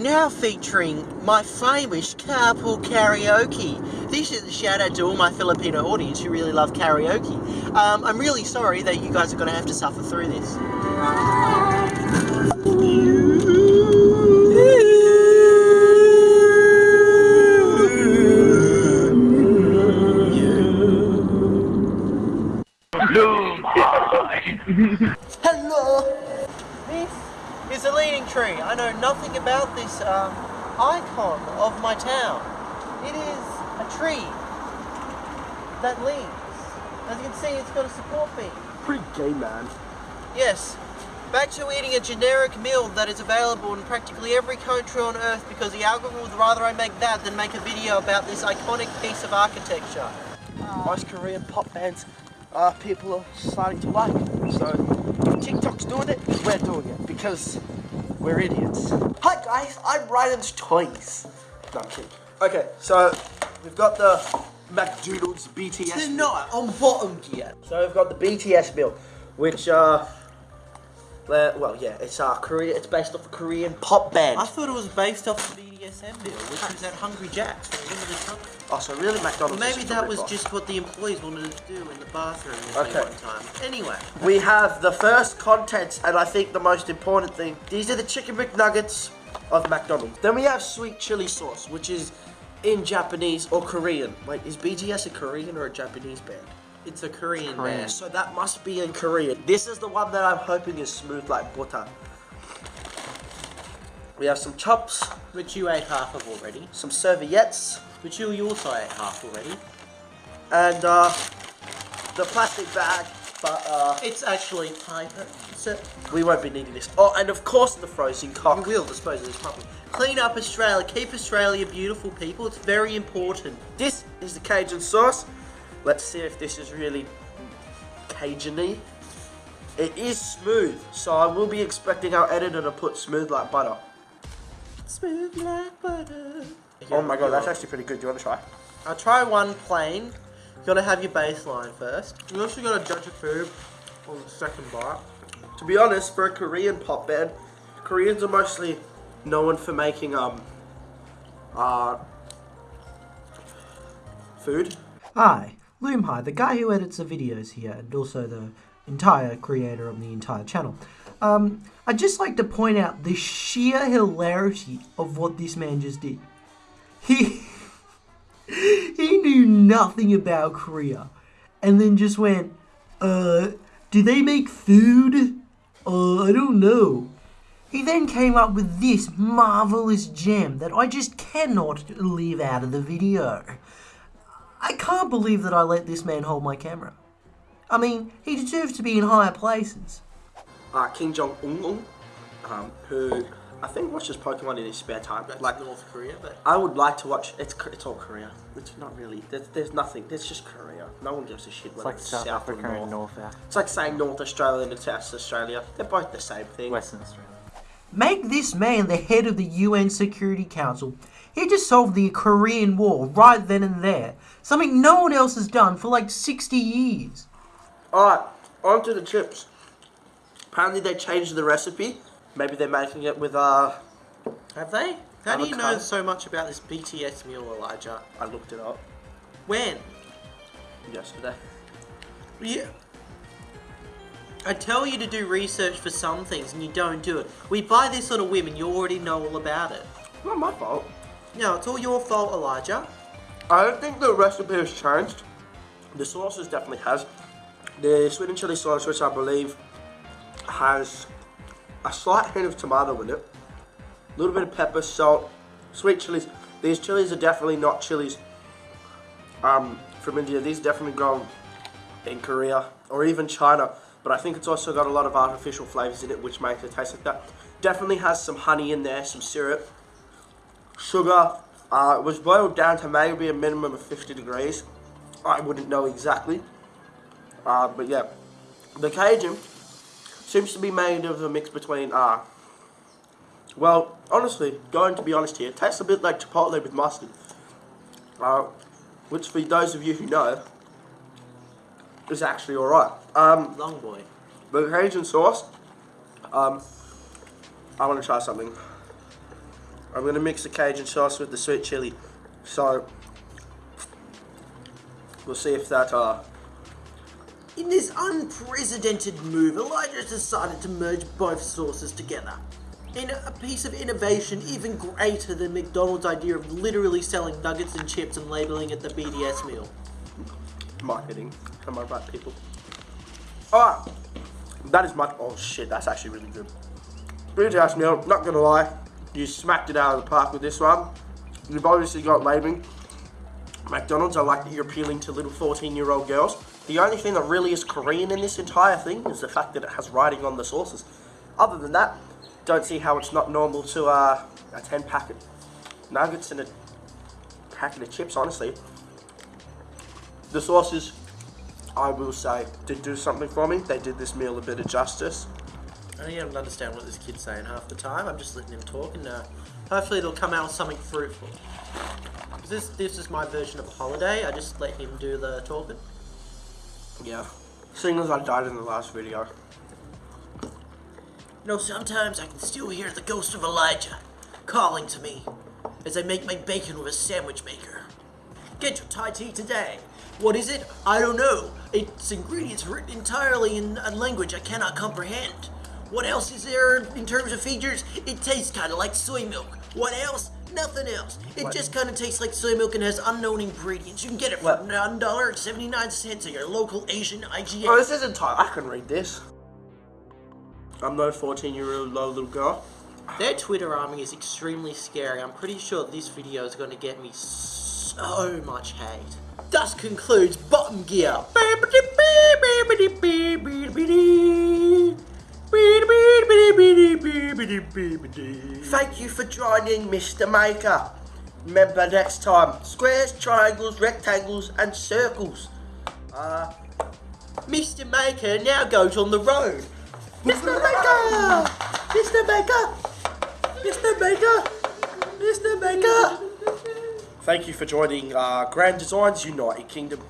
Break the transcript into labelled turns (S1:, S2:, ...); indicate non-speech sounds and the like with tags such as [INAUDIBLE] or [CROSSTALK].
S1: Now featuring my famous carpool karaoke. This is a shout out to all my Filipino audience who really love karaoke. Um, I'm really sorry that you guys are going to have to suffer through this. Tree. I know nothing about this um, icon of my town. It is a tree that leans. As you can see, it's got a support beam.
S2: Pretty gay, man.
S1: Yes. Back to eating a generic meal that is available in practically every country on earth because the algorithm would rather I make that than make a video about this iconic piece of architecture.
S2: Most Korean pop bands uh, people are starting to like. So if TikTok's doing it, we're doing it because we're idiots. Hi guys, I'm Ryan's Toys. No, I'm kidding. Okay, so we've got the McDonald's BTS.
S1: They're not on bottom yet.
S2: So we've got the BTS meal, which uh, uh, well yeah, it's our Korea. It's based off a Korean pop band.
S1: I thought it was based off the BDSM bill, which was at Hungry Jack's for a limited time.
S2: Oh, so really McDonald's?
S1: Maybe
S2: is
S1: that was
S2: rip-off.
S1: just what the employees wanted to do in the bathroom
S2: Okay.
S1: one time. Anyway,
S2: We have the first contents, and I think the most important thing. These are the chicken McNuggets of McDonald's. Then we have sweet chili sauce, which is in Japanese or Korean. Wait, is BTS a Korean or a Japanese band?
S1: It's a Korean,
S2: Yeah,
S1: band.
S2: so that must be in Korean. This is the one that I'm hoping is smooth like butter. We have some chops,
S1: Which you ate half of already.
S2: some serviettes,
S1: Which you also ate half already.
S2: and uh, the plastic bag. But uh,
S1: It's actually paper. So
S2: we won't be needing this. Oh, and of course the frozen
S1: you
S2: We
S1: will dispose of this properly. Clean up Australia. Keep Australia beautiful, people. It's very important.
S2: This is the Cajun sauce. Let's see if this is really Cajun-y. It is smooth, so I will be expecting our editor to put smooth like butter.
S1: Smooth like butter.
S2: Oh my god, that's actually pretty good. Do you want to try?
S1: I'll try one plain. You gotta have your baseline first. You also gotta judge your food on the second bite.
S2: To be honest, for a Korean pop band, Koreans are mostly known for making um uh food.
S3: Hi, Loomhigh, the guy who edits the videos here, and also the entire creator of the entire channel. Um, I'd just like to point out the sheer hilarity of what this man just did. He [LAUGHS] he knew nothing about Korea, and then just went, uh, do they make food? Uh, I don't know. He then came up with this marvelous gem that I just cannot leave out of the video. I can't believe that I let this man hold my camera. I mean, he deserves to be in higher places.
S2: Uh, Kim Jong Un, um, who I think watches Pokemon in his spare time. Like
S1: North Korea, but
S2: I would like to watch. It's it's all Korea. It's not really. There's, there's nothing. There's just Korea. No one gives a shit
S4: It's
S2: whether
S4: like
S2: it's
S4: South
S2: South or
S4: Africa and
S2: North.
S4: North Africa,
S2: It's like saying North Australia and South Australia. They're both the same thing.
S4: Western Australia.
S3: Make this man the head of the UN Security Council. He just solved the Korean War right then and there. Something no one else has done for like 60 years.
S2: Alright, on to the chips. Apparently they changed the recipe. Maybe they're making it with uh
S1: have they? How do you know so much about this BTS meal, Elijah?
S2: I looked it up
S1: When?
S2: yesterday.
S1: Yeah. I tell you to do research for some things and you don't do it. We buy this on a whim and you already know all about it.
S2: Not my fault.
S1: No, it's all your fault, Elijah.
S2: I don't think the recipe has changed. The sauces definitely has. The sweet and chili sauce, which I believe has a slight hint of tomato in it, a little bit of pepper, salt, sweet chilies. These chilies are definitely not chilies um, from India. These definitely grown in Korea or even China. But I think it's also got a lot of artificial flavors in it, which makes it taste like that. Definitely has some honey in there, some syrup, sugar. Uh, it was boiled down to maybe a minimum of 50 degrees. I wouldn't know exactly. Uh, but yeah, the Cajun seems to be made of a mix between, uh, well, honestly, going to be honest here, it tastes a bit like Chipotle with mustard. Uh, which for those of you who know, is actually alright. Um,
S1: Long boy.
S2: the Cajun sauce, um, I want to try something. I'm going to mix the Cajun sauce with the sweet chili. So, we'll see if that, uh,
S1: In this unprecedented move, Elijah has decided to merge both sauces together. In a piece of innovation even greater than McDonald's idea of literally selling nuggets and chips and labeling it the BDS meal.
S2: marketing. Am I right, people? Alright. That is much. Oh shit, that's actually really good. House meal, not gonna lie. You smacked it out of the park with this one. You've obviously got labeling. McDonald's, I like that you're appealing to little 14 year old girls. The only thing that really is Korean in this entire thing is the fact that it has writing on the sauces. Other than that, don't see how it's not normal to uh, a 10 packet nuggets and a packet of chips, honestly. The sauces, I will say, did do something for me. They did this meal a bit of justice.
S1: I don't even understand what this kid's saying half the time. I'm just letting him talk, and uh, hopefully it'll come out with something fruitful. This this is my version of a holiday. I just let him do the talking.
S2: Yeah. Seeing as I died in the last video.
S1: You know, sometimes I can still hear the ghost of Elijah calling to me as I make my bacon with a sandwich maker. Get your Thai tea today. What is it? I don't know. Its ingredients written entirely in a language I cannot comprehend. What else is there in terms of features? It tastes kind of like soy milk. What else? Nothing else. It
S2: What?
S1: just kind of tastes like soy milk and has unknown ingredients. You can get it for
S2: What?
S1: one dollar and seventy nine cents at your local Asian IGA.
S2: Oh, this isn't. I can read this. I'm no 14 year old low little girl.
S1: Their Twitter army is extremely scary. I'm pretty sure this video is going to get me so much hate. Thus concludes Bottom Gear.
S2: Thank you for joining, Mr. Maker. Remember next time, squares, triangles, rectangles, and circles. Uh,
S1: Mr. Maker now goes on the road.
S2: Mr. Maker! Mr. Maker! Mr. Maker! Mr. Maker! Thank you for joining uh, Grand Designs United Kingdom.